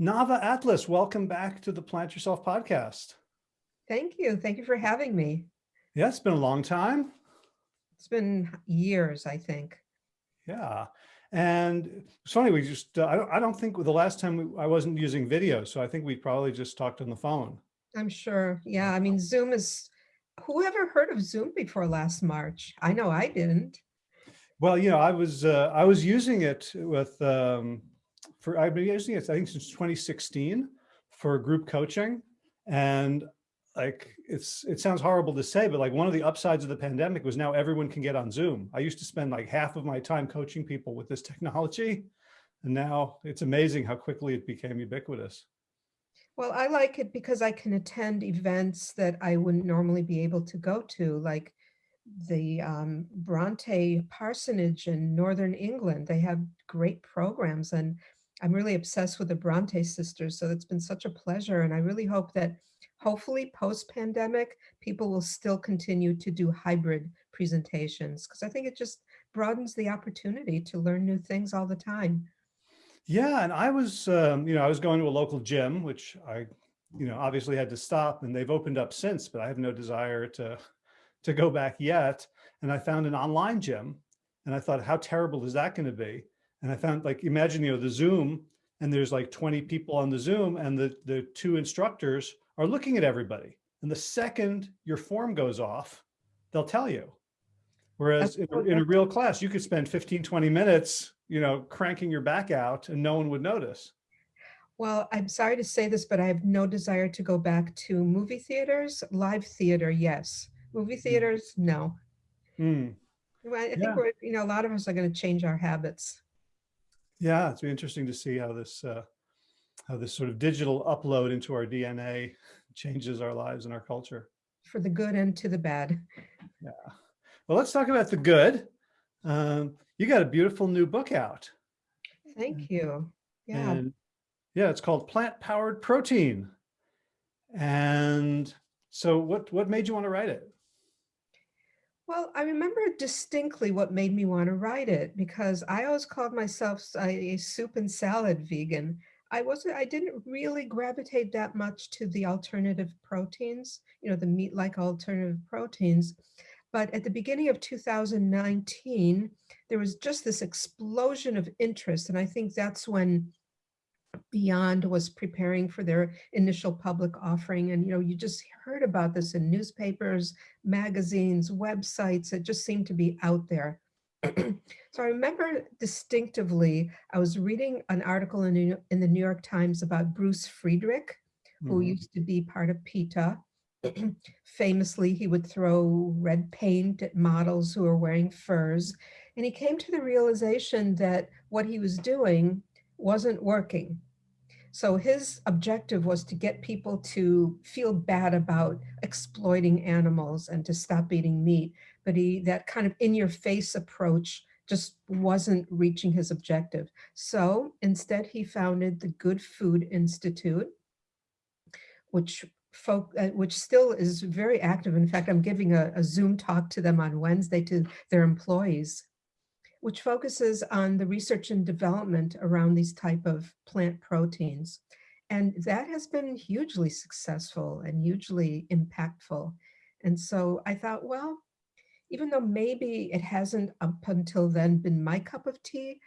Nava Atlas, welcome back to the Plant Yourself podcast. Thank you. Thank you for having me. Yeah, it's been a long time. It's been years, I think. Yeah. And it's funny, we just, uh, I, don't, I don't think the last time we, I wasn't using video, so I think we probably just talked on the phone. I'm sure. Yeah, I mean, Zoom is, whoever heard of Zoom before last March? I know I didn't. Well, you know, I was, uh, I was using it with, um, for, I've been using it, I think since 2016 for group coaching. And like, it's, it sounds horrible to say, but like one of the upsides of the pandemic was now everyone can get on Zoom. I used to spend like half of my time coaching people with this technology. And now it's amazing how quickly it became ubiquitous. Well, I like it because I can attend events that I wouldn't normally be able to go to, like the um, Bronte Parsonage in Northern England. They have great programs and I'm really obsessed with the Bronte sisters. So it's been such a pleasure. And I really hope that hopefully post-pandemic, people will still continue to do hybrid presentations because I think it just broadens the opportunity to learn new things all the time. Yeah, and I was, um, you know, I was going to a local gym, which I, you know, obviously had to stop and they've opened up since, but I have no desire to, to go back yet. And I found an online gym and I thought, how terrible is that going to be? And I found like, imagine, you know, the Zoom and there's like 20 people on the Zoom and the, the two instructors are looking at everybody. And the second your form goes off, they'll tell you. Whereas in a, in a real class, you could spend 15, 20 minutes, you know, cranking your back out and no one would notice. Well, I'm sorry to say this, but I have no desire to go back to movie theaters. Live theater, yes. Movie hmm. theaters, no. Mm. I think yeah. we're, you know, a lot of us are going to change our habits. Yeah, it's interesting to see how this uh, how this sort of digital upload into our DNA changes our lives and our culture. For the good and to the bad. Yeah. Well, let's talk about the good. Um, you got a beautiful new book out. Thank you. Yeah. And yeah, it's called Plant Powered Protein. And so what, what made you want to write it? Well, I remember distinctly what made me want to write it because I always called myself a, soup and salad vegan. I wasn't, I didn't really gravitate that much to the alternative proteins, you know, the meat-like alternative proteins. But at the beginning of 2019, there was just this explosion of interest. And I think that's when Beyond was preparing for their initial public offering. And, you know, you just heard about this in newspapers, magazines, websites. It just seemed to be out there. so I remember distinctively, I was reading an article in, in the New York Times about Bruce Friedrich, who mm -hmm. used to be part of PETA. Famously, he would throw red paint at models who were wearing furs. And he came to the realization that what he was doing wasn't working. So his objective was to get people to feel bad about exploiting animals and to stop eating meat. But he that kind of in your face approach just wasn't reaching his objective. So instead he founded the Good Food Institute, which folk, uh, which still is very active. In fact, I'm giving a, a Zoom talk to them on Wednesday to their employees which focuses on the research and development around these type of plant proteins. And that has been hugely successful and hugely impactful. And so I thought, well, even though maybe it hasn't up until then been my cup of tea,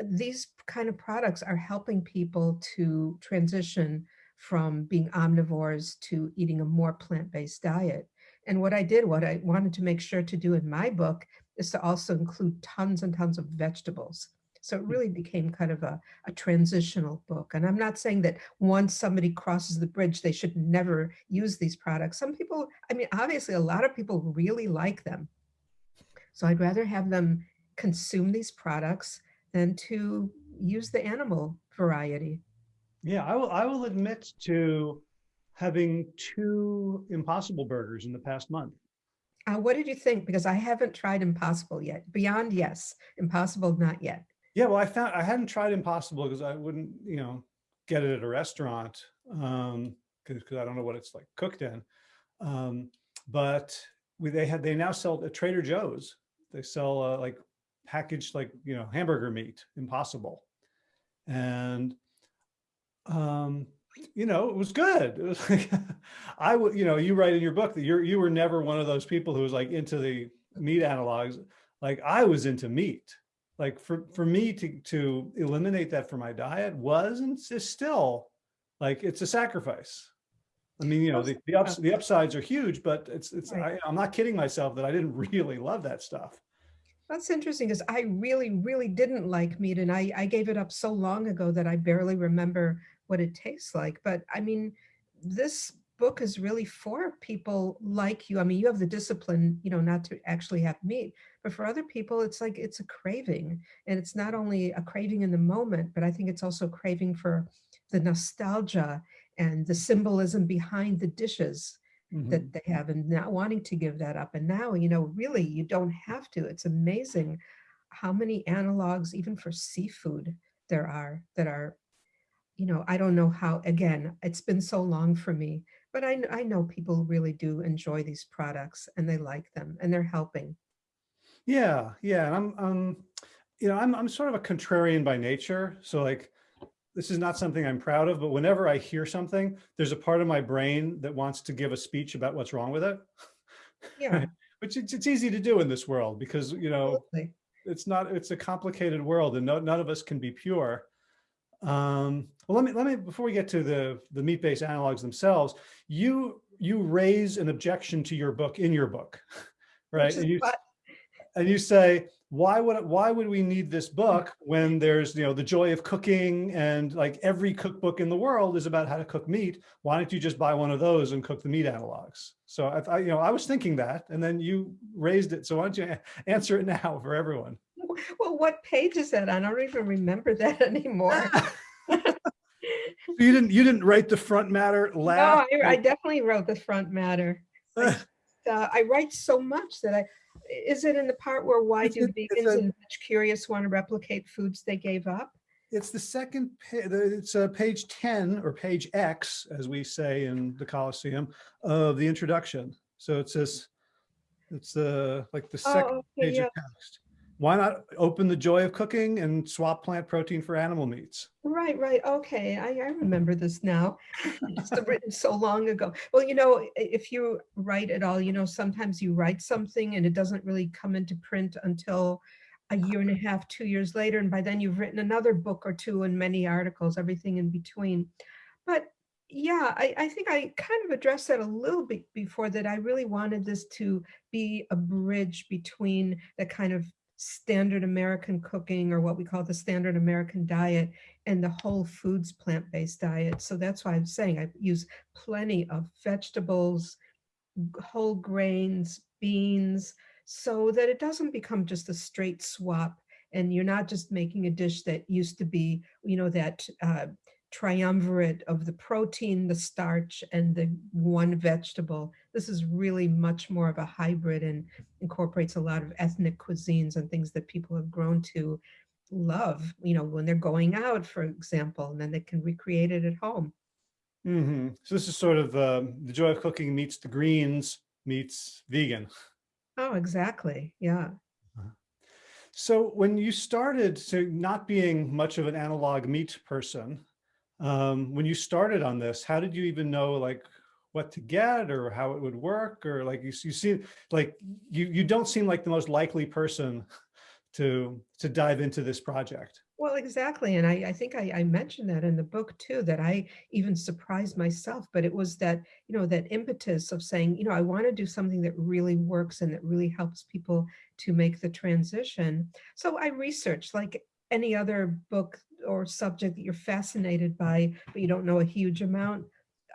these kind of products are helping people to transition from being omnivores to eating a more plant-based diet. And what I did, what I wanted to make sure to do in my book is to also include tons and tons of vegetables. So it hmm. really became kind of a, a transitional book. And I'm not saying that once somebody crosses the bridge, they should never use these products. Some people, I mean, obviously a lot of people really like them. So I'd rather have them consume these products than to use the animal variety. Yeah, I will, I will admit to having two impossible burgers in the past month. Uh, what did you think? Because I haven't tried Impossible yet. Beyond, yes. Impossible, not yet. Yeah, well, I found I hadn't tried Impossible because I wouldn't, you know, get it at a restaurant um, because I don't know what it's like cooked in. Um, but we, they had they now sell at Trader Joe's. They sell uh, like packaged like you know hamburger meat, Impossible, and Um, you know, it was good. It was like, I would, you know, you write in your book that you're, you were never one of those people who was like into the meat analogs. Like I was into meat. Like for, for me to, to eliminate that from my diet was and is still like, it's a sacrifice. I mean, you know, the, the ups, the upsides are huge, but it's, it's, I, I'm not kidding myself that I didn't really love that stuff. That's interesting because I really, really didn't like meat and I, I gave it up so long ago that I barely remember what it tastes like. But I mean, this book is really for people like you. I mean, you have the discipline, you know, not to actually have meat, but for other people, it's like it's a craving. And it's not only a craving in the moment, but I think it's also craving for the nostalgia and the symbolism behind the dishes Mhm. that they have and not wanting to give that up. And now, you know, really you don't have to. It's amazing how many analogs, even for seafood, there are that are, you know, I don't know how, again, it's been so long for me, but I, I know people really do enjoy these products and they like them and they're helping. Yeah, yeah, and I'm, um, you know, I'm, I'm sort of a contrarian by nature. So like, this is not something I'm proud of, but whenever I hear something, there's a part of my brain that wants to give a speech about what's wrong with it. Yeah, Which it's, it's easy to do in this world because, you know, absolutely. it's not, it's a complicated world and no, none of us can be pure. Um, well, let me, let me, before we get to the, the meat-based analogs themselves, you, you raise an objection to your book in your book, right? And you, and you say, why would, why would we need this book when there's, you know, the joy of cooking and like every cookbook in the world is about how to cook meat. Why don't you just buy one of those and cook the meat analogs? So I, I you know, I was thinking that, and then you raised it. So why don't you answer it now for everyone? Well, what page is that? on? I don't even remember that anymore. You didn't, you didn't write the front matter No. I, I definitely wrote the front matter. I uh, I write so much that I, is it in the part where why It's do it's vegans a- and veg curious want to replicate foods they gave up? It's the second, it's uh, page 10 or page X, as we say in the Coliseum, of the introduction. So it says, it's the, like the second Oh, okay, page yeah, of text. Why not open the joy of cooking and swap plant protein for animal meats? right, right, okay, I, I remember this now. it's written so long ago. Well, you know, if you write at all, you know, sometimes you write something and it doesn't really come into print until a year and a half, two years later, and by then you've written another book or two and many articles, everything in between. But yeah, I, I think I kind of addressed that a little bit before that I really wanted this to be a bridge between the kind of standard American cooking or what we call the standard American diet and the whole foods plant-based diet. So that's why I'm saying I use plenty of vegetables, whole grains, beans, so that it doesn't become just a straight swap. And you're not just making a dish that used to be, you know, that uh, triumvirate of the protein, the starch, and the one vegetable. This is really much more of a hybrid and incorporates a lot of ethnic cuisines and things that people have grown to love, you know, when they're going out, for example, and then they can recreate it at home. hmm So this is sort of um, the joy of cooking meets the greens meets vegan. Oh, exactly. Yeah. So when you started to not being much of an analog meat person, um, when you started on this, how did you even know like what to get or how it would work? Or like you, you seem like you, you don't seem like the most likely person to, to dive into this project. Well, exactly. And I, I think I, I mentioned that in the book too, that I even surprised myself, but it was that, you know, that impetus of saying, you know, I want to do something that really works and that really helps people to make the transition. So I researched like any other book or subject that you're fascinated by, but you don't know a huge amount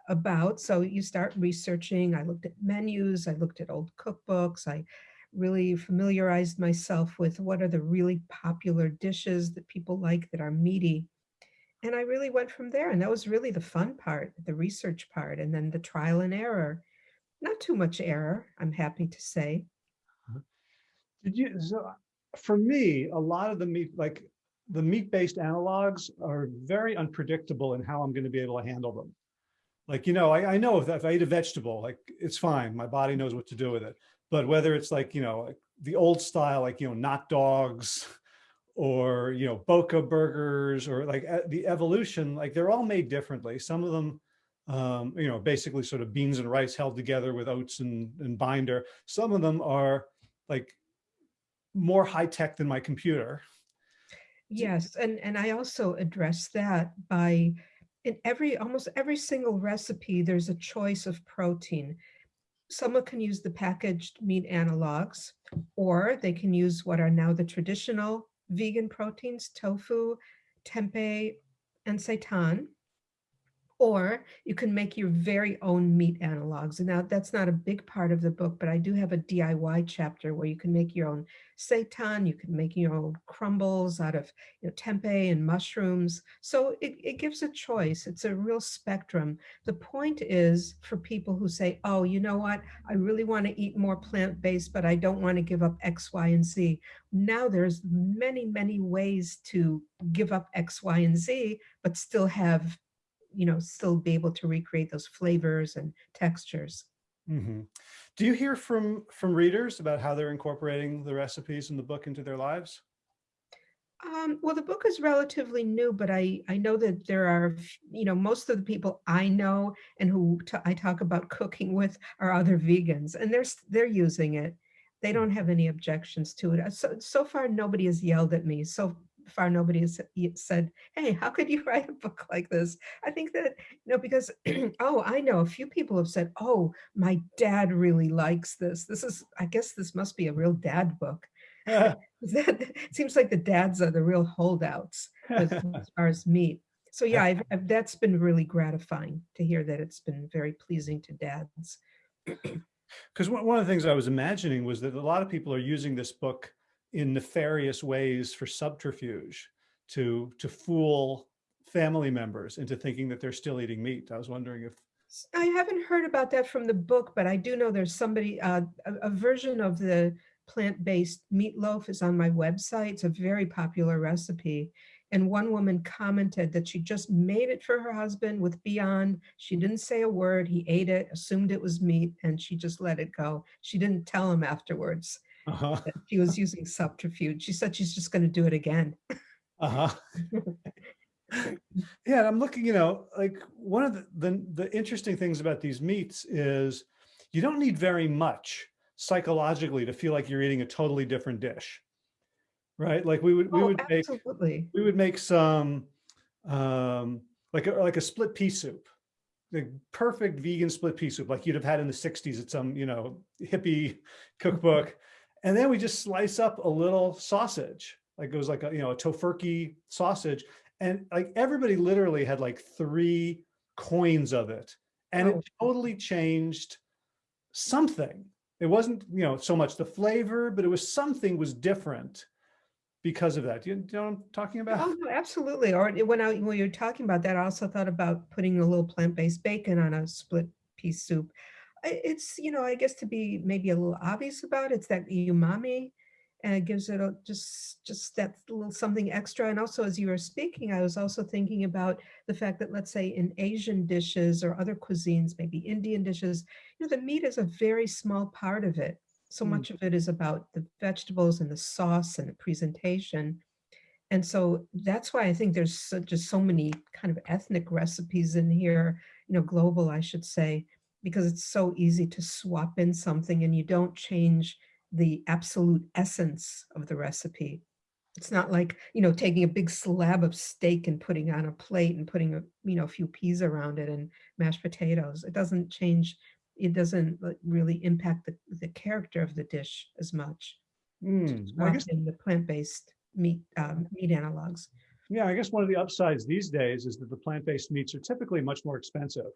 about. So you start researching. I looked at menus, I looked at old cookbooks, I really familiarized myself with what are the really popular dishes that people like that are meaty. And I really went from there. And that was really the fun part, the research part, and then the trial and error. Not too much error, I'm happy to say. Uh-huh. Did you, so for me, a lot of the meat, like the meat-based analogs are very unpredictable in how I'm going to be able to handle them. Like, you know, I, I know if, if I eat a vegetable, like it's fine. My body knows what to do with it. But whether it's like, you know, like the old style, like, you know, not dogs or, you know, Boca burgers or like the evolution, like they're all made differently. Some of them, um, you know, basically sort of beans and rice held together with oats and, and binder. Some of them are like more high tech than my computer. Yes, and and I also address that by in every almost every single recipe, there's a choice of protein. Someone can use the packaged meat analogs, or they can use what are now the traditional vegan proteins, tofu, tempeh, and seitan. Or you can make your very own meat analogs. And now that's not a big part of the book, but I do have a DIY chapter where you can make your own seitan, you can make your own crumbles out of you know, tempeh and mushrooms. So it, it gives a choice. It's a real spectrum. The point is for people who say, oh, you know what, I really want to eat more plant-based, but I don't want to give up X, Y, and Z. Now there's many, many ways to give up X, Y, and Z, but still have you know, still be able to recreate those flavors and textures. hmm Do you hear from from readers about how they're incorporating the recipes in the book into their lives? Um, well, the book is relatively new, but I I know that there are, you know, most of the people I know and who I talk about cooking with are other vegans, and they're they're using it. They don't have any objections to it. So so far, nobody has yelled at me. So far, nobody has said, "Hey, how could you write a book like this?" I think that you know because oh, I know a few people have said, "Oh, my dad really likes this. This is I guess this must be a real dad book." That it seems like the dads are the real holdouts with as far as meat. So yeah, I've, I've, that's been really gratifying to hear that it's been very pleasing to dads. Because one of the things I was imagining was that a lot of people are using this book in nefarious ways for subterfuge to to fool family members into thinking that they're still eating meat. I was wondering if, I haven't heard about that from the book, but I do know there's somebody, uh, a, a version of the plant-based meatloaf is on my website. It's a very popular recipe. And one woman commented that she just made it for her husband with Beyond. She didn't say a word. He ate it, assumed it was meat, and she just let it go. She didn't tell him afterwards uh-huh, that she was using subterfuge. She said she's just going to do it again. uh-huh. Yeah, and I'm looking, you know, like one of the, the the interesting things about these meats is you don't need very much psychologically to feel like you're eating a totally different dish, right? Like we would we Oh, would make we would make some um like a like a split pea soup the perfect vegan split pea soup like you'd have had in the 60s at some you know hippie cookbook and then we just slice up a little sausage like it was like a you know a Tofurky sausage and like everybody literally had like three coins of it and Oh, it totally changed something it wasn't you know so much the flavor but it was something was different because of that. Do you, do you know what I'm talking about? Oh, no, absolutely. Or when I, when you were talking about that, I also thought about putting a little plant-based bacon on a split pea soup. It's, you know, I guess to be maybe a little obvious about it, it's that umami and it gives it a just just that little something extra. And also, as you were speaking, I was also thinking about the fact that, let's say, in Asian dishes or other cuisines, maybe Indian dishes, you know, the meat is a very small part of it. So Mm, much of it is about the vegetables and the sauce and the presentation. And so that's why I think there's so, just so many kind of ethnic recipes in here, you know, global, I should say, because it's so easy to swap in something and you don't change the absolute essence of the recipe. It's not like, you know, taking a big slab of steak and putting on a plate and putting a, you know, a few peas around it and mashed potatoes. It doesn't change, it doesn't really impact the, the character of the dish as much. mm. I guess, in the plant-based meat, um, meat analogs. yeah, I guess one of the upsides these days is that the plant-based meats are typically much more expensive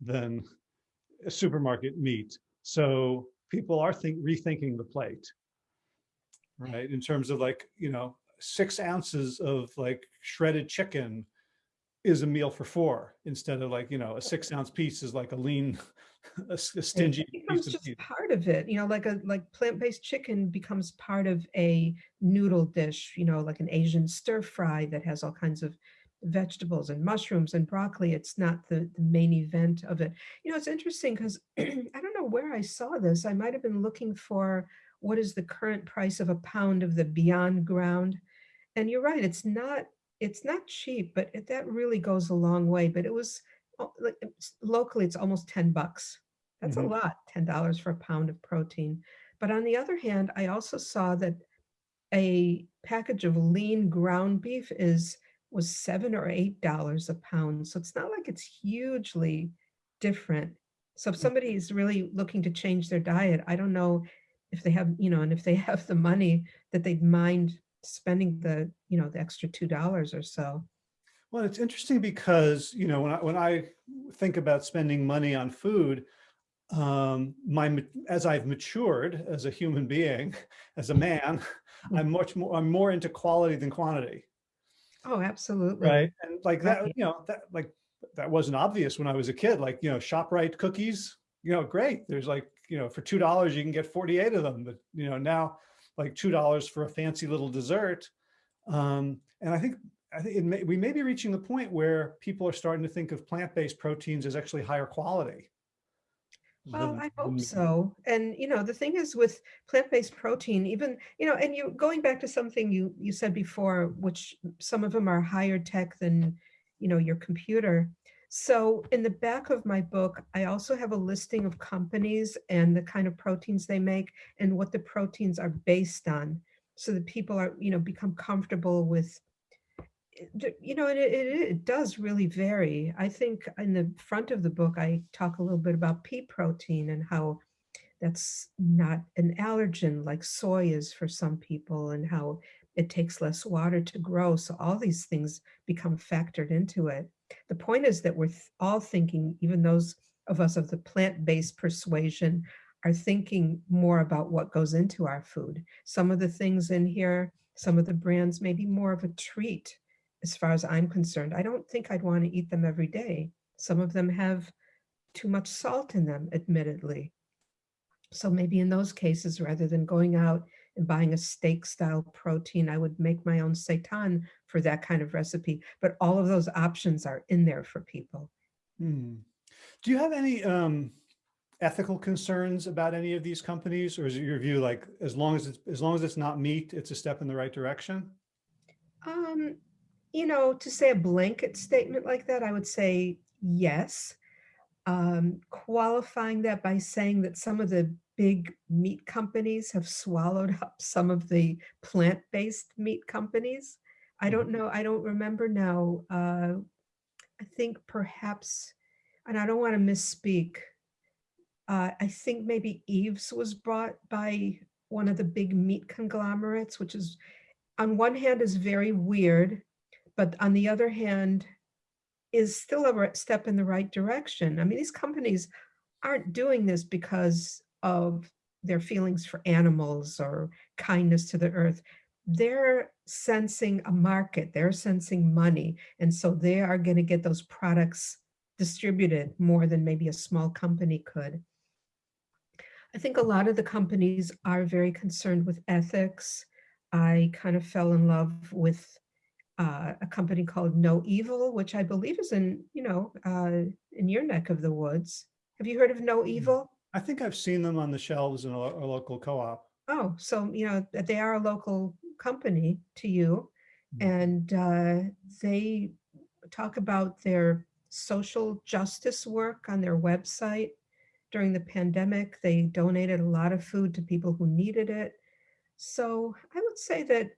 than supermarket meat. So people are think rethinking the plate, right? In terms of like, you know, six ounces of like shredded chicken is a meal for four instead of like, you know, a six ounce piece is like a lean, a, a It stingy becomes piece of just meat. part of it, you know, like a like plant-based chicken becomes part of a noodle dish, you know, like an Asian stir fry that has all kinds of vegetables and mushrooms and broccoli. It's not the, the main event of it. You know, it's interesting because I don't know where I saw this. I might have been looking for what is the current price of a pound of the Beyond Ground And you're right, it's not it's not cheap, but it that really goes a long way, but it was, oh, like, locally, it's almost 10 bucks. That's a Mhm. lot, $10 for a pound of protein. But on the other hand, I also saw that a package of lean ground beef is was 7 or $8 a pound, so it's not like it's hugely different. So if somebody is really looking to change their diet, I don't know if they have, you know, and if they have the money that they'd mind spending the, you know, the extra $2 or so. Well, it's interesting because, you know, when I, when I think about spending money on food, um, my, as I've matured as a human being, as a man, I'm much more, I'm more into quality than quantity. Oh, absolutely. Right. And like that, you know, that like, that wasn't obvious when I was a kid, like, you know, ShopRite cookies, you know, great. There's like, you know, for $2, you can get 48 of them, but you know, now like $2 for a fancy little dessert. Um, and I think, I think it may, we may be reaching the point where people are starting to think of plant-based proteins as actually higher quality. Well, I hope so. And, you know, the thing is with plant-based protein, even, you know, and you going back to something you you said before, which some of them are higher tech than, you know, your computer. So in the back of my book, I also have a listing of companies and the kind of proteins they make and what the proteins are based on. So that people are, you know, become comfortable with you know, it, it, it does really vary. I think in the front of the book, I talk a little bit about pea protein and how that's not an allergen like soy is for some people and how it takes less water to grow. So all these things become factored into it. The point is that we're all thinking, even those of us of the plant-based persuasion are thinking more about what goes into our food. Some of the things in here, some of the brands may be more of a treat as far as I'm concerned. I don't think I'd want to eat them every day. Some of them have too much salt in them, admittedly. So maybe in those cases, rather than going out and buying a steak style protein, I would make my own seitan for that kind of recipe. But all of those options are in there for people. Hmm. Do you have any um, ethical concerns about any of these companies, or is it your view like as long as it's as long as it's not meat, it's a step in the right direction? Um, you know, to say a blanket statement like that, I would say yes. Um, qualifying that by saying that some of the big meat companies have swallowed up some of the plant-based meat companies. I don't know, I don't remember now. Uh, I think perhaps, and I don't want to misspeak. Uh, I think maybe Yves was bought by one of the big meat conglomerates, which is on one hand is very weird, but on the other hand is still a step in the right direction. I mean, these companies aren't doing this because of their feelings for animals or kindness to the earth. They're sensing a market, they're sensing money, and so they are going to get those products distributed more than maybe a small company could. I think a lot of the companies are very concerned with ethics. I kind of fell in love with uh, a company called No Evil, which I believe is in, you know, uh, in your neck of the woods. Have you heard of No Evil? I think I've seen them on the shelves in a, a local co-op. Oh, so, you know, they are a local company to you. Mm. And uh, they talk about their social justice work on their website. During the pandemic, they donated a lot of food to people who needed it. So I would say that,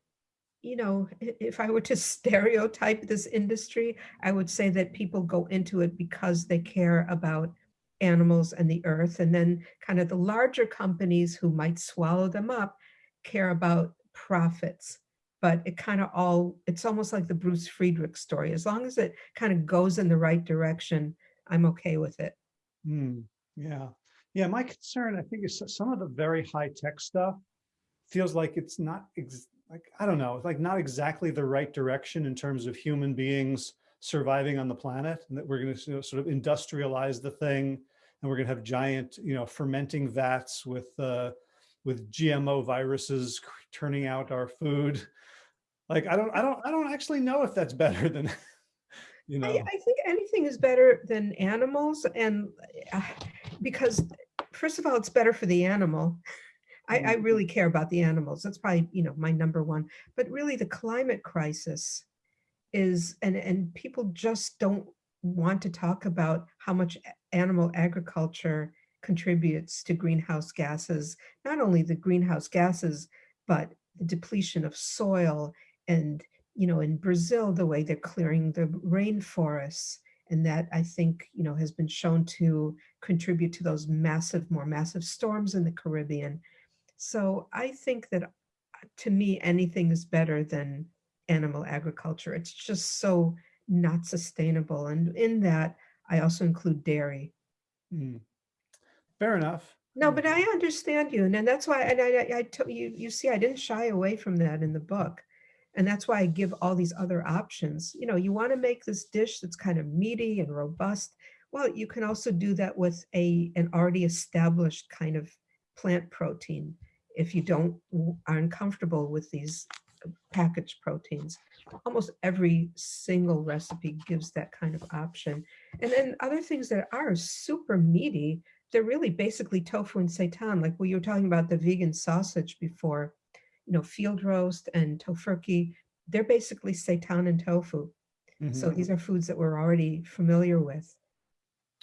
you know, if I were to stereotype this industry, I would say that people go into it because they care about animals and the earth. And then kind of the larger companies who might swallow them up care about profits. But it kind of all, it's almost like the Bruce Friedrich story. As long as it kind of goes in the right direction, I'm okay with it. Hmm, yeah. Yeah, my concern, I think, is some of the very high tech stuff feels like it's not like, I don't know, like not exactly the right direction in terms of human beings surviving on the planet and that we're going to sort of industrialize the thing and we're going to have giant, you know, fermenting vats with uh with GMO viruses turning out our food. Like, I don't, I don't, I don't actually know if that's better than, you I, know. I think anything is better than animals and uh, because first of all, it's better for the animal. I, I Mm, really care about the animals. That's probably, you know, my number one. But really the climate crisis is, and, and people just don't want to talk about how much animal agriculture contributes to greenhouse gases, not only the greenhouse gases, but the depletion of soil and, you know, in Brazil, the way they're clearing the rainforests. And that I think, you know, has been shown to contribute to those massive, more massive storms in the Caribbean. So I think that uh, to me, anything is better than animal agriculture. It's just so not sustainable. And in that, I also include dairy. mm. Fair enough. No, but I understand you. And then that's why, and I, I, I told you, you see, I didn't shy away from that in the book. And that's why I give all these other options. You know, you want to make this dish that's kind of meaty and robust. Well, you can also do that with a, an already established kind of plant protein. If you don't, aren't comfortable with these uh, packaged proteins. Almost every single recipe gives that kind of option. And then other things that are super meaty, they're really basically tofu and seitan, like we were talking about the vegan sausage before, you know, field roast and Tofurky, they're basically seitan and tofu. So Mhm, these are foods that we're already familiar with.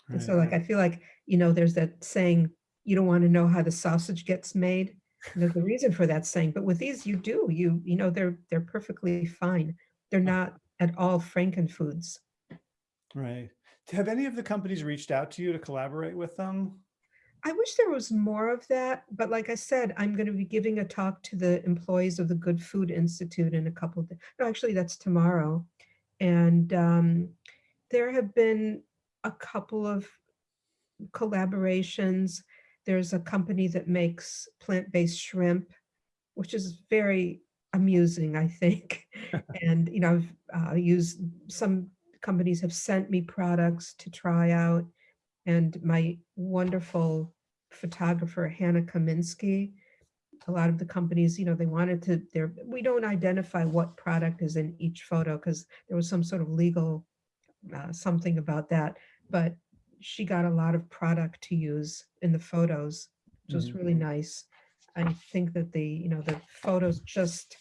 And so like, I feel like, you know, there's that saying, you don't want to know how the sausage gets made. There's a reason for that saying, but with these you do, you, you know, they're, they're perfectly fine. They're not at all frankenfoods. Right. Have any of the companies reached out to you to collaborate with them? I wish there was more of that, but like I said, I'm going to be giving a talk to the employees of the Good Food Institute in a couple, of no, actually that's tomorrow. And um, there have been a couple of collaborations. There's a company that makes plant-based shrimp, which is very amusing, I think. And, you know, I've uh, used, some companies have sent me products to try out. And my wonderful photographer, Hannah Kaminsky, a lot of the companies, you know, they wanted to, there, we don't identify what product is in each photo because there was some sort of legal uh, something about that. But she got a lot of product to use in the photos, which was Mhm. really nice. I think that the, you know, the photos just,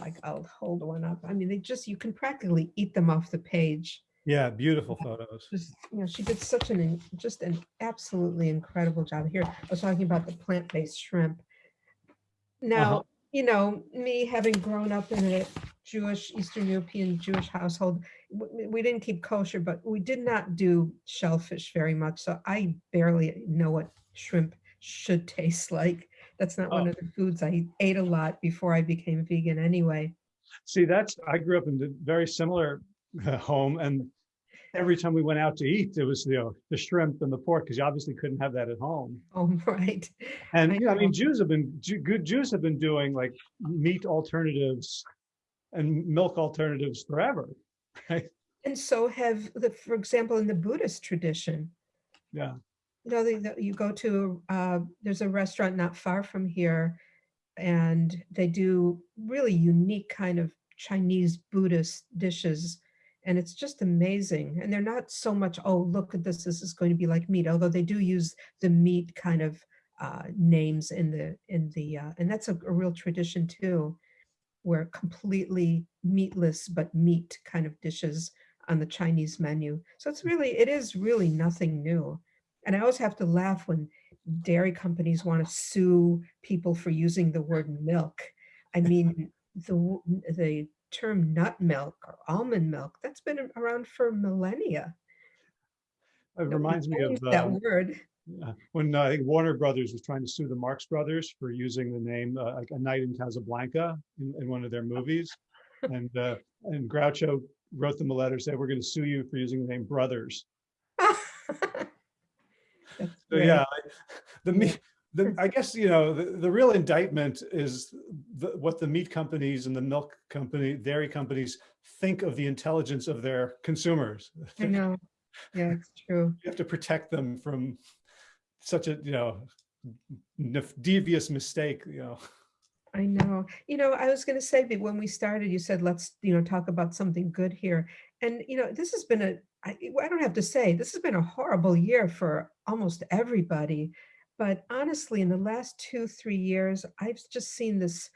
like, I'll hold one up. I mean, they just, you can practically eat them off the page Yeah, beautiful photos. just, you know, she did such an, just an absolutely incredible job. Here, I was talking about the plant-based shrimp. Now, you know, me having grown up in a Jewish, Eastern European Jewish household, we didn't keep kosher, but we did not do shellfish very much. So I barely know what shrimp should taste like. That's not one Oh. of the foods I ate a lot before I became vegan anyway. See, that's, I grew up in a very similar uh, home and every time we went out to eat, it was, you know, the shrimp and the pork, because you obviously couldn't have that at home. Oh, right. And, I you know, I mean. Jews have been, good Jews have been doing like meat alternatives and milk alternatives forever, right? And so have the, for example, in the Buddhist tradition, Yeah. you know, the, the- you go to, uh, there's a restaurant not far from here and they do really unique kind of Chinese Buddhist dishes. And it's just amazing. And they're not so much, oh, look at this, this is going to be like meat, although they do use the meat kind of uh, names in the, in the, uh, and that's a, a real tradition too, where completely meatless but meat kind of dishes on the Chinese menu. So it's really, it is really nothing new. And I always have to laugh when dairy companies want to sue people for using the word milk. I mean, the, the term nut milk or almond milk, that's been around for millennia. It reminds me of That um, word. uh, when uh, I think Warner Brothers was trying to sue the Marx Brothers for using the name uh, like A Night in Casablanca in, in one of their movies. And, uh, and Groucho wrote them a letter, saying we're going to sue you for using the name Brothers. So yeah, the Yeah. The, I guess, you know, the, the real indictment is the, what the meat companies and the milk company, dairy companies think of the intelligence of their consumers. I You know. Yeah, it's true. You have to protect them from such a, you know, devious mistake, you know. I know. You know, I was going to say that when we started, you said, let's, you know, talk about something good here. And, you know, this has been a, I, I don't have to say, this has been a horrible year for almost everybody. But honestly, in the last two, three years, I've just seen this.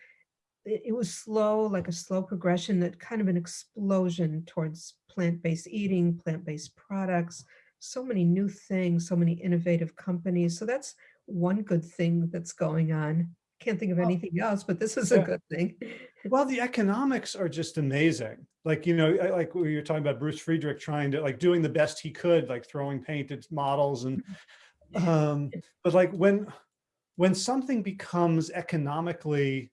It, it was slow, like a slow progression, that kind of an explosion towards plant-based eating, plant-based products, so many new things, so many innovative companies. So that's one good thing that's going on. Can't think of anything else, but this is a good thing. Well, the economics are just amazing. Like, you know, like we were talking about Bruce Friedrich trying to like doing the best he could, like throwing paint at models and, mm-hmm. Um, but like when, when something becomes economically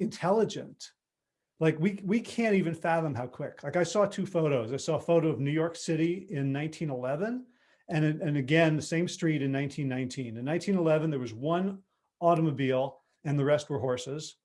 intelligent, like we, we can't even fathom how quick. Like I saw two photos. I saw a photo of New York City in 1911 and, and again, the same street in 1919. In 1911, there was one automobile and the rest were horses.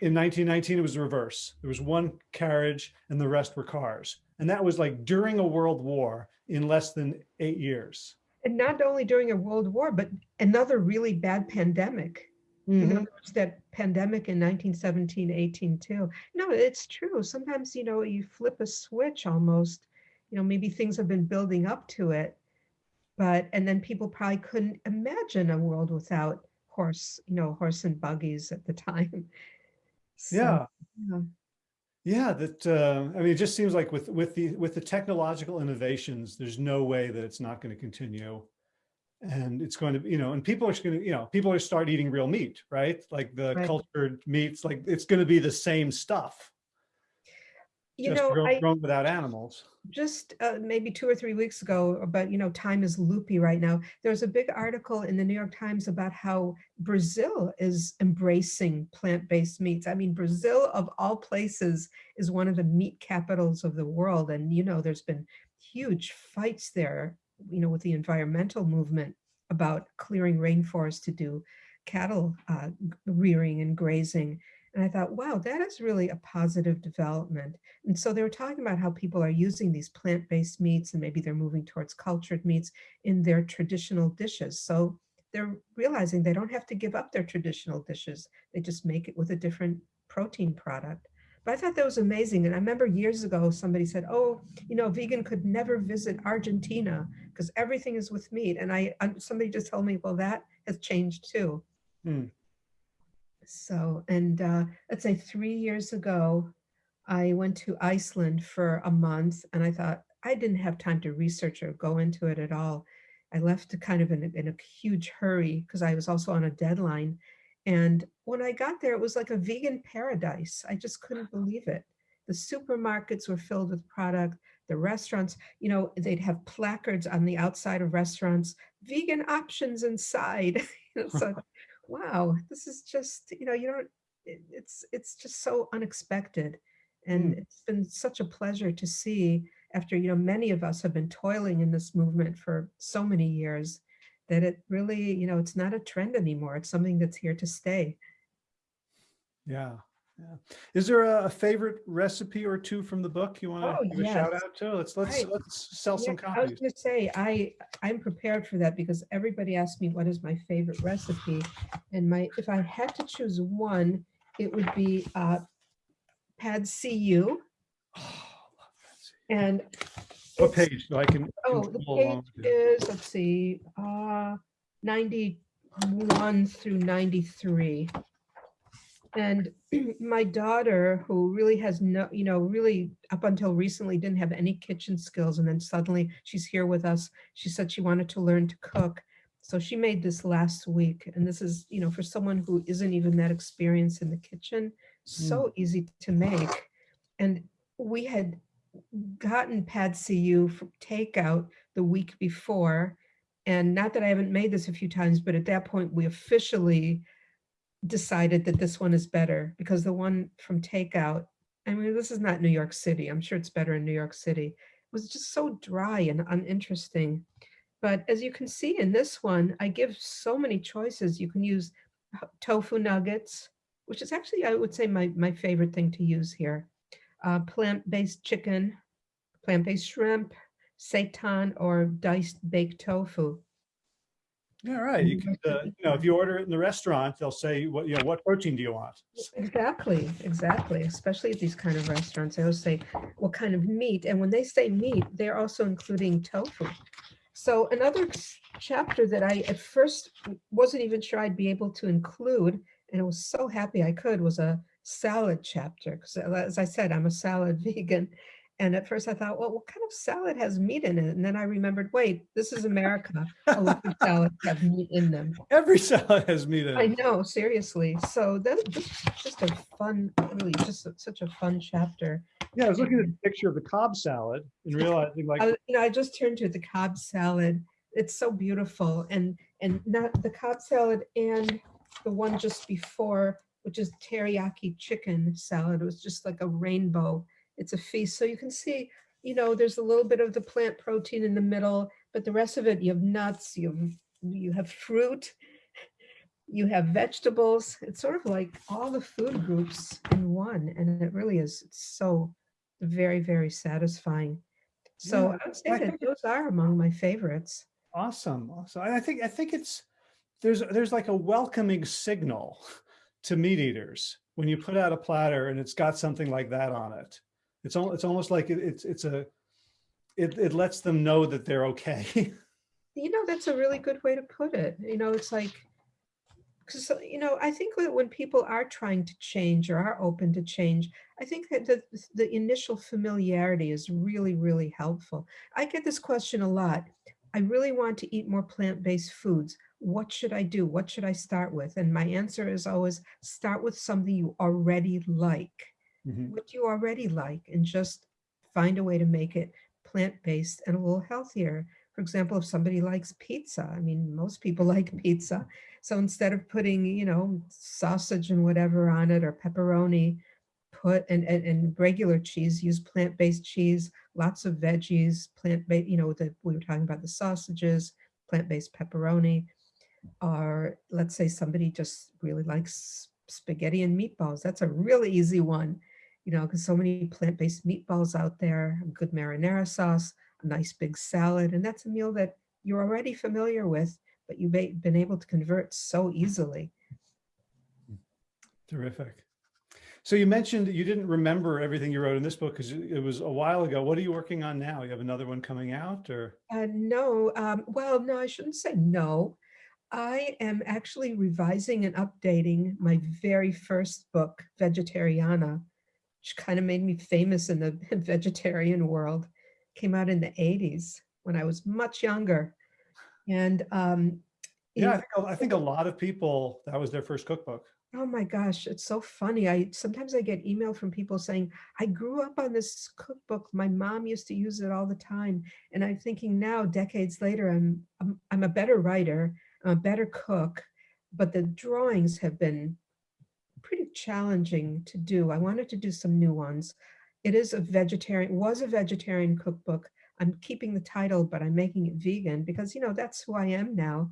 In 1919, it was the reverse. There was one carriage and the rest were cars. And that was like during a world war in less than eight years. And not only during a world war, but another really bad pandemic. You mm-hmm. know, there was that pandemic in 1917, 18 too. No, it's true. Sometimes, you know, you flip a switch almost, you know, maybe things have been building up to it. But, and then people probably couldn't imagine a world without horse, you know, horse and buggies at the time. So, Yeah. yeah. Yeah, that, uh, I mean, it just seems like with, with the, with the technological innovations, there's no way that it's not going to continue. And it's going to, you know, and people are going to, you know, people are start eating real meat, right? Like the Right. cultured meats, like it's going to be the same stuff, You just know, grown, I, grown without animals. just uh, maybe two or three weeks ago but you know time is loopy right now. There was a big article in the new york times about how brazil is embracing plant-based meats. I mean brazil of all places is one of the meat capitals of the world and you know there's been huge fights there you know with the environmental movement about clearing rainforests to do cattle uh, rearing and grazing and i thought wow that is really a positive development and so they were talking about how people are using these plant-based meats and maybe they're moving towards cultured meats in their traditional dishes. So they're realizing they don't have to give up their traditional dishes. They just make it with a different protein product. But I thought that was amazing. And I remember years ago, somebody said, oh, you know, vegan could never visit Argentina because everything is with meat. And I, somebody just told me, well, that has changed too. Hmm. So, and uh, let's say three years ago, I went to Iceland for a month and I thought I didn't have time to research or go into it at all. I left kind of in a, in a huge hurry because I was also on a deadline. And when I got there, it was like a vegan paradise. I just couldn't believe it. The supermarkets were filled with product. The restaurants, you know, they'd have placards on the outside of restaurants, vegan options inside. So, wow, this is just, you know, you don't, it- it's, it's just so unexpected. And Mm. it's been such a pleasure to see after, you know, many of us have been toiling in this movement for so many years that it really, you know, it's not a trend anymore. It's something that's here to stay. Yeah. Yeah. Is there a, a favorite recipe or two from the book you want Oh, to give a shout out to? Let's, let's, Right. let's sell Yeah, some I was copies. gonna say, I, I'm prepared for that because everybody asks me what is my favorite recipe. And my, if I had to choose one, it would be uh, Pad See Ew. Oh. And What page? So I can. Oh, the page is, let's see, uh, ninety-one through ninety-three. And my daughter, who really has no, you know, really up until recently didn't have any kitchen skills, and then suddenly she's here with us. She said she wanted to learn to cook. So she made this last week, and this is, you know, for someone who isn't even that experienced in the kitchen, so mm. easy to make. And we had gotten Pad See Ew for takeout the week before. And not that I haven't made this a few times, but at that point, we officially decided that this one is better because the one from takeout, I mean, this is not New York City. I'm sure it's better in New York City. It was just so dry and uninteresting. But as you can see in this one, I give so many choices. You can use tofu nuggets, which is actually, I would say, my, my favorite thing to use here. Uh, plant-based chicken, plant-based shrimp, seitan, or diced baked tofu. Yeah, right. You can, uh, you know, if you order it in the restaurant, they'll say, what, you know, what protein do you want? Exactly, exactly. Especially at these kind of restaurants, they always say, what kind of meat? And when they say meat, they're also including tofu. So another chapter that I at first wasn't even sure I'd be able to include, and I was so happy I could, was a salad chapter. Because as I said, I'm a salad vegan. And at first I thought, well, what kind of salad has meat in it? And then I remembered, wait, this is America. A lot of salads have meat in them. Every salad has meat in I know, seriously. So that, this is just a fun, really just a- such a fun chapter. Yeah, I was looking at the picture of the Cobb salad and realizing like, I, you know, I just turned to the Cobb salad. It's so beautiful and, and not the Cobb salad and the one just before, which is teriyaki chicken salad. It was just like a rainbow. It's a feast. So you can see, you know, there's a little bit of the plant protein in the middle, but the rest of it, you have nuts, you have, you have fruit, you have vegetables. It's sort of like all the food groups in one. And it really is it's so very, very satisfying. So Yeah, I would say I that those are among my favorites. awesome. awesome. I I think, I think it's, there's, there's like a welcoming signal to meat eaters when you put out a platter and it's got something like that on it. It's al, it's almost like it- it's, it's a, it, it lets them know that they're okay. You know, that's a really good way to put it. You know, it's like, because, you know, I think that when people are trying to change or are open to change, I think that the, the initial familiarity is really, really helpful. I get this question a lot. I really want to eat more plant-based foods. What should I do? What should I start with? And my answer is always start with something you already like. Mhm. what you already like and just find a way to make it plant-based and a little healthier. For example, if somebody likes pizza, I mean, most people like pizza. So instead of putting, you know, sausage and whatever on it or pepperoni, put and, and, and regular cheese, use plant-based cheese, lots of veggies, plant-based, you know, the, we were talking about the sausages, plant-based pepperoni. Or let's say somebody just really likes spaghetti and meatballs. That's a really easy one you know, because so many plant-based meatballs out there, good marinara sauce, a nice big salad, and that's a meal that you're already familiar with, but you've been able to convert so easily. Terrific. So you mentioned you didn't remember everything you wrote in this book because it was a while ago. What are you working on now? You have another one coming out or? Uh, no, um, well, no, I shouldn't say no. I am actually revising and updating my very first book, Vegetariana, which kind of made me famous in the vegetarian world. Came out in the 80s when I was much younger. And um, Yeah, I think, a- I think a lot of people, that was their first cookbook. Oh my gosh, it's so funny. I sometimes I get email from people saying, I grew up on this cookbook. My mom used to use it all the time. And I'm thinking now, decades later, I'm I'm, I'm a better writer, I'm a better cook, but the drawings have been pretty challenging to do. I wanted to do some new ones. It is a vegetarian, was a vegetarian cookbook. I'm keeping the title, but I'm making it vegan because, you know, that's who I am now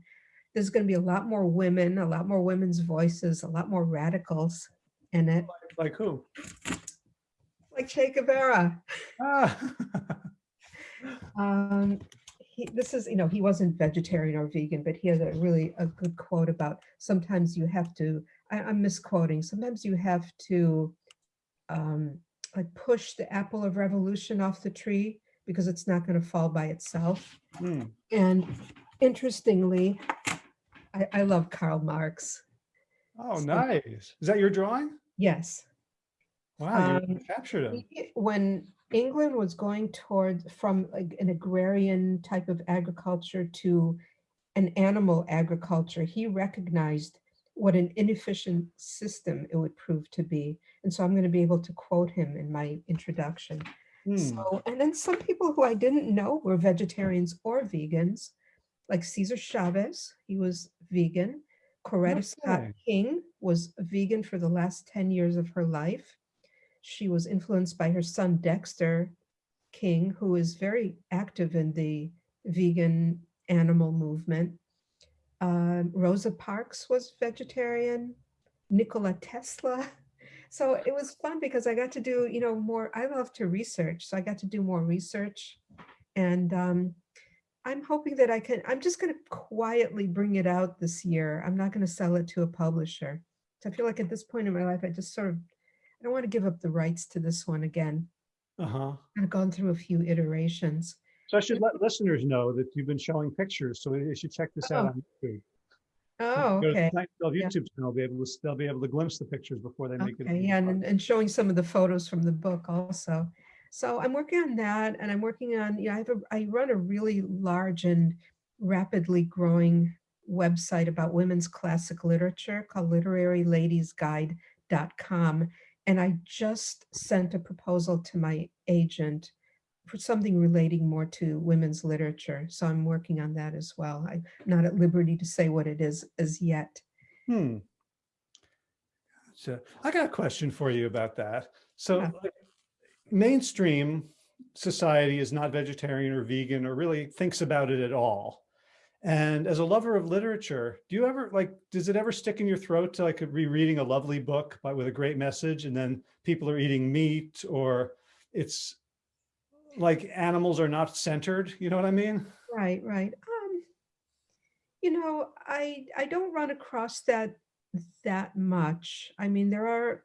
there's going to be a lot more women, a lot more women's voices, a lot more radicals in it, Like who? like Che Guevara. Ah, Um, he, this is, you know, he wasn't vegetarian or vegan, but he had a really a good quote about sometimes you have to, I, I'm misquoting, sometimes you have to um, like push the apple of revolution off the tree because it's not going to fall by itself. hmm. And interestingly, I, I love Karl Marx. Oh, So- nice. Is that your drawing? Yes. Wow, you Um, captured him. When England was going towards from like an agrarian type of agriculture to an animal agriculture, he recognized what an inefficient system it would prove to be. And so I'm going to be able to quote him in my introduction. Hmm. So, and then some people who I didn't know were vegetarians or vegans, like Cesar Chavez, he was vegan. Coretta Scott King was vegan for the last 10 years of her life. She was influenced by her son Dexter King, who is very active in the vegan animal movement. Um, Rosa Parks was vegetarian. Nikola Tesla. So it was fun because I got to do, you know, more, I love to research. So I got to do more research. And um, I'm hoping that I can, I'm just going to quietly bring it out this year. I'm not going to sell it to a publisher. So I feel like at this point in my life, I just sort of, I don't want to give up the rights to this one again. Uh-huh. I've gone through a few iterations. So I should let listeners know that you've been showing pictures, so they should check this out Oh, on YouTube. Oh, Go to the okay. Seinfeld Yeah. YouTube channel, be able to, they'll be able to glimpse the pictures before they make it. Okay, yeah, and, and showing some of the photos from the book also. So I'm working on that and I'm working on, you know, I have a, I run a really large and rapidly growing website about women's classic literature called literaryladiesguide.com. And I just sent a proposal to my agent something relating more to women's literature. So I'm working on that as well. I'm not at liberty to say what it is as yet. Hmm. So I got a question for you about that. So Yeah. like, mainstream society is not vegetarian or vegan or really thinks about it at all. And as a lover of literature, do you ever like, does it ever stick in your throat to like be reading a lovely book by, with a great message and then people are eating meat or it's like animals are not centered, you know what I mean? Right, right. Um, you know, I I don't run across that that much. I mean, there are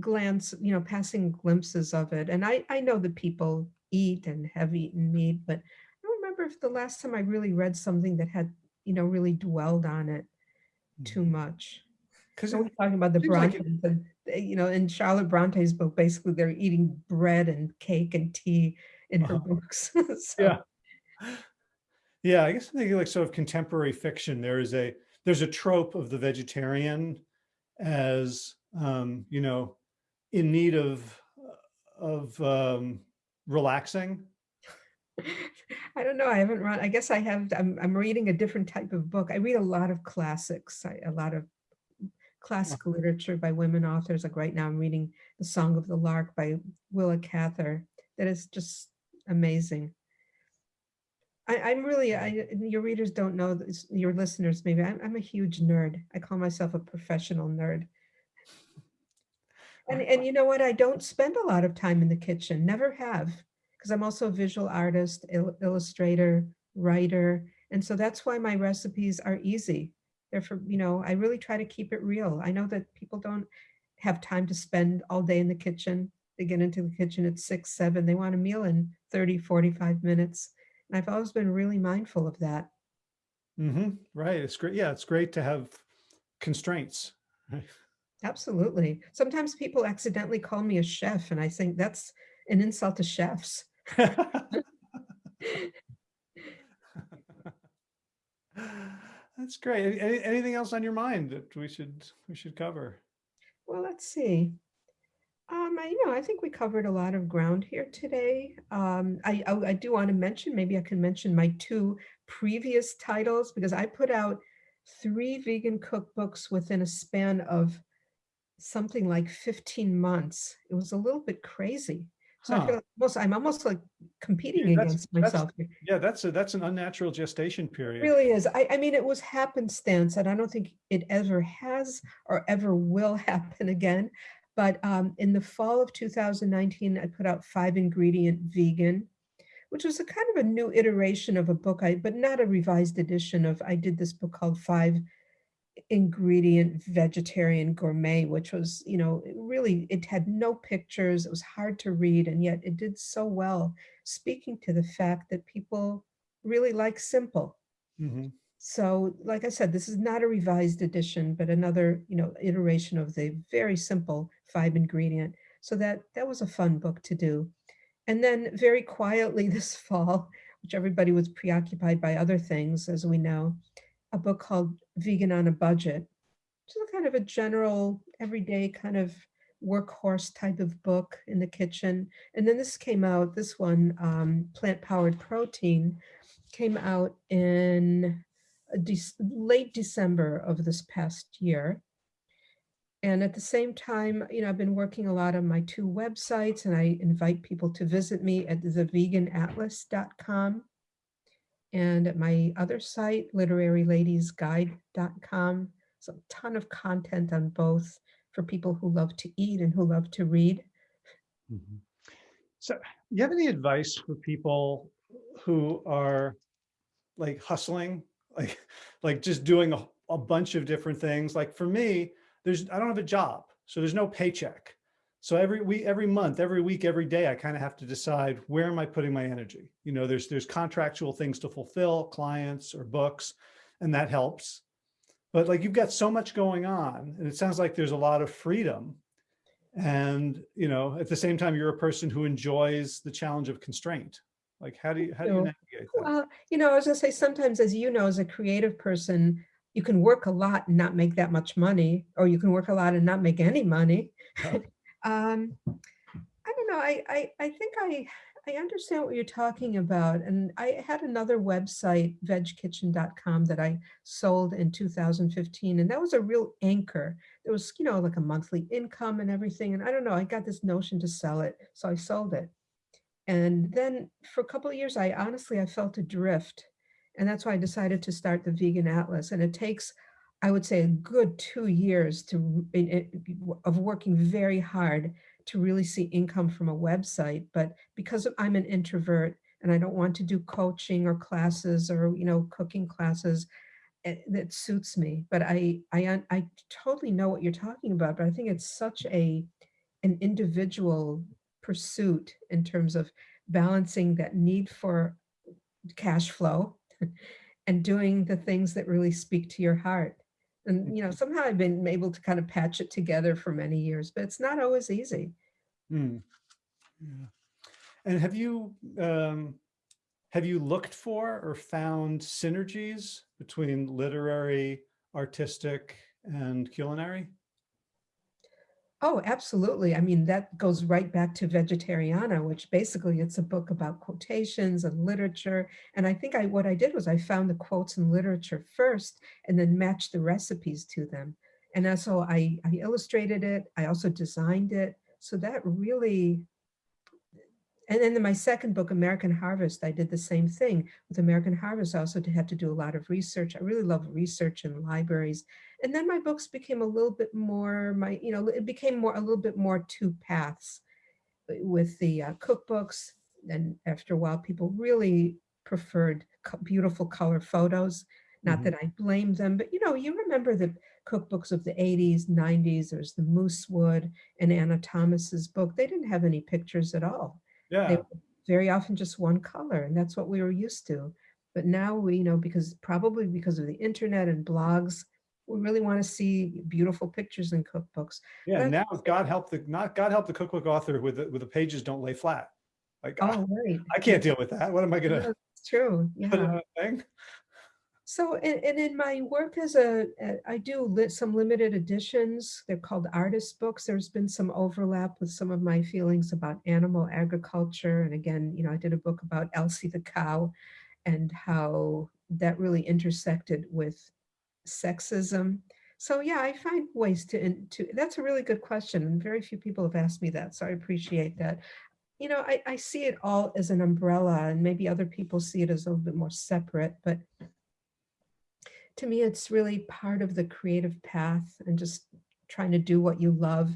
glance, you know, passing glimpses of it, and I I know that people eat and have eaten meat, but I don't remember if the last time I really read something that had, you know, really dwelled on it too much. Because So we're talking about the seems like and you know, in Charlotte Bronte's book, basically they're eating bread and cake and tea in her Uh-huh. books. So, Yeah. Yeah, I guess I'm thinking like sort of contemporary fiction. There is a there's a trope of the vegetarian as um, you know, in need of of um relaxing. I don't know. I haven't run. I guess I have. I'm, I'm reading a different type of book. I read a lot of classics, I, a lot of classical literature by women authors. Like right now, I'm reading The Song of the Lark by Willa Cather. That is just amazing. I, I'm really, I, your readers don't know, this, your listeners maybe, I'm, I'm a huge nerd. I call myself a professional nerd. And, and you know what? I don't spend a lot of time in the kitchen, never have, because I'm also a visual artist, il- illustrator, writer. And so that's why my recipes are easy. They're for, you know, I really try to keep it real. I know that people don't have time to spend all day in the kitchen. They get into the kitchen at six, seven, they want a meal in 30, 45 minutes. And I've always been really mindful of that. Mm -hmm. right. It's great. Yeah, it's great to have constraints. right? Absolutely. Sometimes people accidentally call me a chef and I think that's an insult to chefs. That's great. Any, anything else on your mind that we should we should cover? Well, let's see. Um, I, you know, I think we covered a lot of ground here today. Um, I, I, I do want to mention, maybe I can mention my two previous titles because I put out three vegan cookbooks within a span of something like 15 months. It was a little bit crazy. So Huh. feel like almost, I'm almost like competing that's- against that's- myself. here. Yeah, that's a that's an unnatural gestation period. really is. I, I mean, it was happenstance, and I don't think it ever has or ever will happen again. But um, in the fall of 2019, I put out Five Ingredient Vegan, which was a kind of a new iteration of a book, I but not a revised edition of. I did this book called Five Ingredient Vegetarian Gourmet, which was, you know, really it had no pictures. It was hard to read, and yet it did so well, speaking to the fact that people really like simple. Mhm. So, like I said, this is not a revised edition, but another, you know, iteration of the very simple five ingredient. So that that was a fun book to do. And then very quietly this fall, which everybody was preoccupied by other things, as we know, a book called Vegan on a Budget, which is kind of a general, everyday kind of workhorse type of book in the kitchen. And then this came out, this one, um, Plant Powered Protein, came out in uh, Dec- late December of this past year. And at the same time, you know, I've been working a lot on my two websites and I invite people to visit me at theveganatlas.com and at my other site, literaryladiesguide.com. It's a ton of content on both for people who love to eat and who love to read. Mhm. So you have any advice for people who are like hustling, like, like just doing a, a bunch of different things? Like for me, there's, I don't have a job, so there's no paycheck. So every week, every month, every week, every day, I kind of have to decide where am I putting my energy? You know, there's there's contractual things to fulfill, clients or books, and that helps. But like you've got so much going on, and it sounds like there's a lot of freedom. And you know, at the same time, you're a person who enjoys the challenge of constraint. Like how do you how do you navigate that? well, you know, I was gonna say, sometimes, as you know, as a creative person, you can work a lot and not make that much money, or you can work a lot and not make any money. Yeah. Um, I don't know, I I I think I I understand what you're talking about, and I had another website, vegkitchen.com, that I sold in 2015, and that was a real anchor. There was, you know, like a monthly income and everything, and I don't know, I got this notion to sell it, so I sold it. And then for a couple of years, I honestly, I felt adrift. And that's why I decided to start the Vegan Atlas. And it takes, I would say, a good two years to of working very hard to really see income from a website. But because I'm an introvert and I don't want to do coaching or classes or, you know, cooking classes, it, that suits me. But I, I, I totally know what you're talking about. But I think it's such a, an individual pursuit in terms of balancing that need for cash flow and doing the things that really speak to your heart. And, you know, somehow I've been able to kind of patch it together for many years, but it's not always easy. Hmm. Yeah. And have you um, have you looked for or found synergies between literary, artistic, and culinary? Oh, absolutely. I mean, that goes right back to Vegetariana, which basically it's a book about quotations and literature. And I think I what I did was I found the quotes in literature first and then matched the recipes to them. And so I, I illustrated it. I also designed it. So that really, and then in my second book, American Harvest, I did the same thing. With American Harvest, I also had to do a lot of research. I really love research in libraries. And then my books became a little bit more, my, you know, it became more, a little bit more two paths uh, with the uh, cookbooks. And after a while, people really preferred co- beautiful color photos. Not Mhm. that I blame them, but you know, you remember the cookbooks of the 80s, 90s. There's the Moosewood and Anna Thomas's book. They didn't have any pictures at all they Yeah, were very often just one color and that's what we were used to but now we you know because probably because of the internet and blogs we really want to see beautiful pictures in cookbooks yeah. But- Now, God help the not God help the cookbook author with the, with the pages don't lay flat. Like oh, I, oh right I can't deal with that. What am I gonna it's true yeah on a thing? so and, and in my work as a a- i do lit some limited editions they're called artist books there's been some overlap with some of my feelings about animal agriculture and again you know i did a book about elsie the cow and how that really intersected with sexism. So yeah, I find ways to, to, that's a really good question. And very few people have asked me that. So I appreciate that. You know, I, I see it all as an umbrella and maybe other people see it as a little bit more separate, but to me, it's really part of the creative path and just trying to do what you love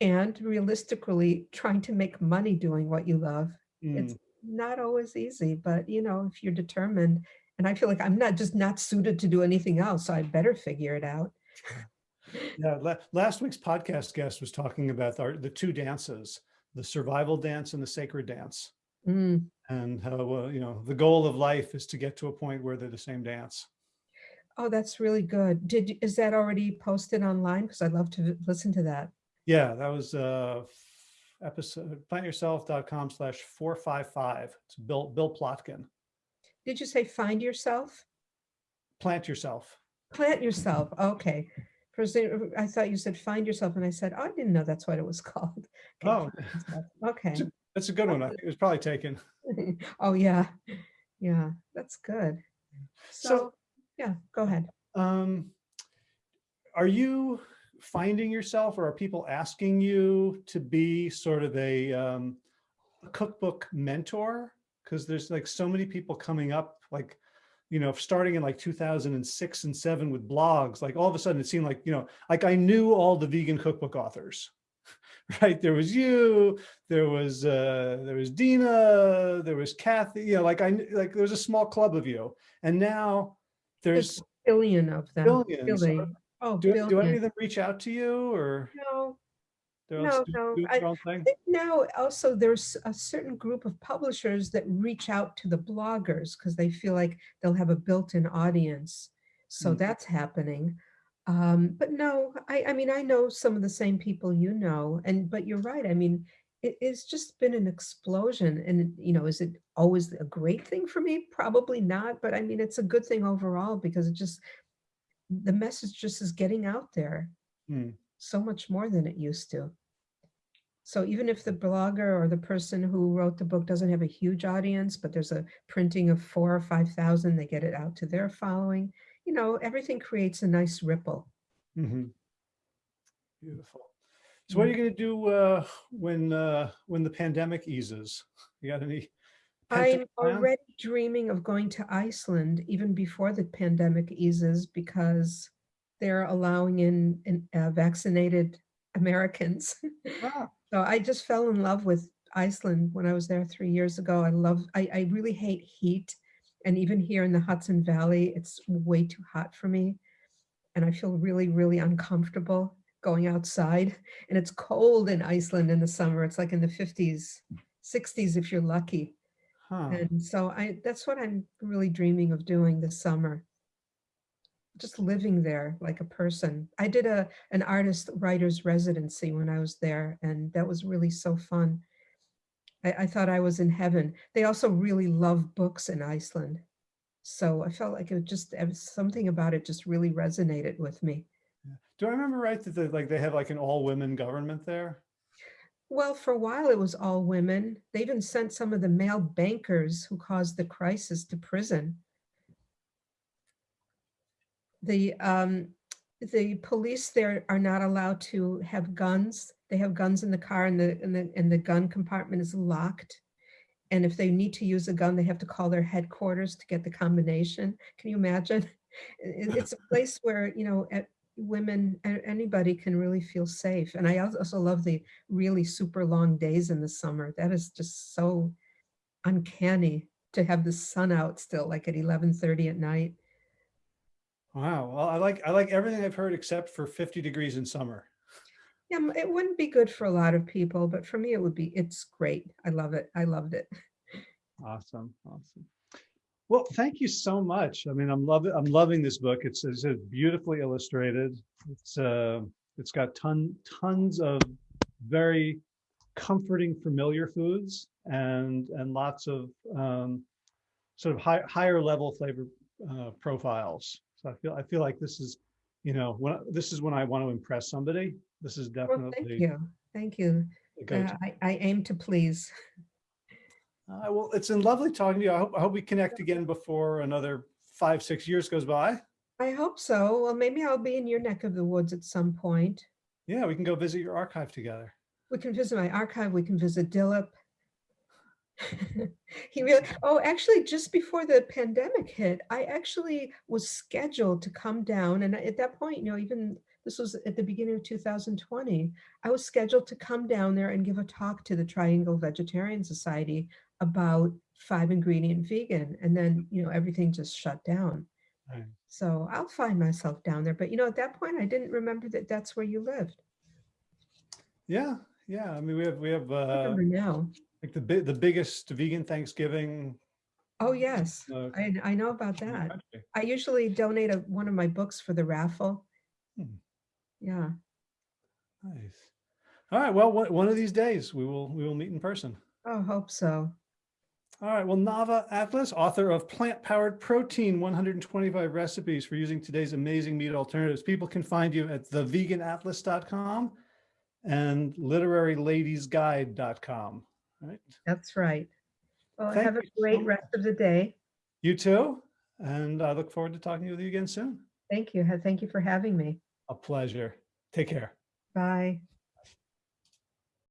and realistically trying to make money doing what you love it's Mm, not always easy, but you know, if you're determined, and I feel like I'm not just not suited to do anything else, so I better figure it out. Yeah, la- last week's podcast guest was talking about the, the two dances, the survival dance and the sacred dance. Mm. And how, uh, you know, the goal of life is to get to a point where they're the same dance. Oh, that's really good. Did, is that already posted online? Because I'd love to listen to that. Yeah, that was uh episode plantyourself.com slash 455. It's Bill Bill Plotkin. Did you say find yourself? Plant yourself. Plant yourself. Okay. A I thought you said find yourself, and I said, oh, I didn't know that's what it was called. Okay, Oh. Okay. that's a good one. It was probably taken. Oh, yeah. Yeah, that's good. So- So, yeah, go ahead. Um, are you finding yourself or are people asking you to be sort of a um, cookbook mentor? Because there's like so many people coming up, like, you know, starting in like 2006 and seven with blogs, like all of a sudden it seemed like, you know, like I knew all the vegan cookbook authors, right? There was you, there was, uh, there was Dina, there was Kathy, you know, like I, like there was a small club of you. And now there's There's billion of them. billions. Really. Oh, Do, do any of them reach out to you or? No, They're No, no, I- their own thing? I think now also there's a certain group of publishers that reach out to the bloggers because they feel like they'll have a built-in audience. So Mm. that's happening. Um, but no, I, I mean, I know some of the same people you know, and, but you're right. I mean, it, it's just been an explosion and, you know, is it always a great thing for me? Probably not, but I mean, it's a good thing overall because it just, the message just is getting out there Hmm. So much more than it used to. So even if the blogger or the person who wrote the book doesn't have a huge audience, but there's a printing of four or 5,000, they get it out to their following, you know, everything creates a nice ripple. Mhm. Beautiful. So what are you going to do uh, when uh, when the pandemic eases? You got any? I'm already dreaming of going to Iceland even before the pandemic eases because they're allowing in, in uh, vaccinated Americans. Ah, So I just fell in love with Iceland when I was there three years ago. I love, I, I really hate heat. And even here in the Hudson Valley, it's way too hot for me. And I feel really, really uncomfortable going outside. And it's cold in Iceland in the summer. It's like in the 50s, 60s if you're lucky. huh. And so I, that's what I'm really dreaming of doing this summer. Just living there like a person. I did a, an artist writer's residency when I was there and that was really so fun. I, I thought I was in heaven. They also really love books in Iceland. So I felt like it just, it something about it just really resonated with me. Do I remember right that they like they have like an all women government there? Well, for a while it was all women. They even sent some of the male bankers who caused the crisis to prison. The, um, the police there are not allowed to have guns. They have guns in the car and the, and the, and the gun compartment is locked. And if they need to use a gun, they have to call their headquarters to get the combination. Can you imagine? It's a place where, you know, women, anybody can really feel safe. And I also love the really super long days in the summer. That is just so uncanny to have the sun out still like at 11:30 at night. Wow. Well, I like I like everything I've heard except for 50 degrees in summer. Yeah, it wouldn't be good for a lot of people, but for me it would be, it's great. I love it. I loved it. Awesome. Awesome. Well, thank you so much. I mean, I'm loving I'm loving this book. It's, it's beautifully illustrated. It's uh, it's got ton tons of very comforting, familiar foods and and lots of um, sort of high, higher level flavor uh, profiles. So I feel I feel like this is, you know, when I- this is when I want to impress somebody. This is definitely. Well, thank definitely you. Thank you. Uh, I, I aim to please. Uh, well, it's been lovely talking to you. I hope, I hope we connect again before another five, six years goes by. I hope so. Well, maybe I'll be in your neck of the woods at some point. Yeah, we can go visit your archive together. We can visit my archive. We can visit Dilip. he really, oh, actually, just before the pandemic hit, I actually was scheduled to come down. And at that point, you know, even this was at the beginning of 2020, I was scheduled to come down there and give a talk to the Triangle Vegetarian Society about five ingredient vegan. And then, you know, everything just shut down. Right. So I'll find myself down there. But, you know, at that point, I didn't remember that that's where you lived. Yeah, yeah. I mean, we have we have I uh, remember now. Like the big the biggest vegan Thanksgiving. Oh, yes. uh, I, I know about that. country. I usually donate a, one of my books for the raffle. Hmm. Yeah. Nice. All right. Well, one, one of these days we will we will meet in person. Oh, hope so. All right. Well, Nava Atlas, author of Plant Powered Protein 125 Recipes for Using Today's Amazing Meat Alternatives. People can find you at theveganatlas.com and literaryladiesguide.com. Right. That's right. Well, Thank have a you so great rest of the day. You too. And I look forward to talking with you again soon. Thank you. Thank you for having me. A pleasure. Take care. Bye.